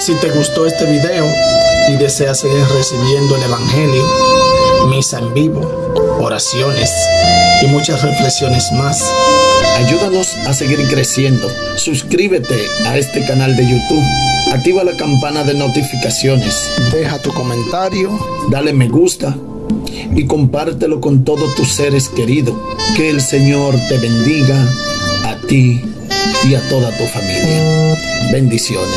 Si te gustó este video y deseas seguir recibiendo el Evangelio, misa en vivo, oraciones y muchas reflexiones más, ayúdanos a seguir creciendo. Suscríbete a este canal de YouTube, activa la campana de notificaciones, deja tu comentario, dale me gusta y compártelo con todos tus seres queridos. Que el Señor te bendiga a ti y a toda tu familia. Bendiciones.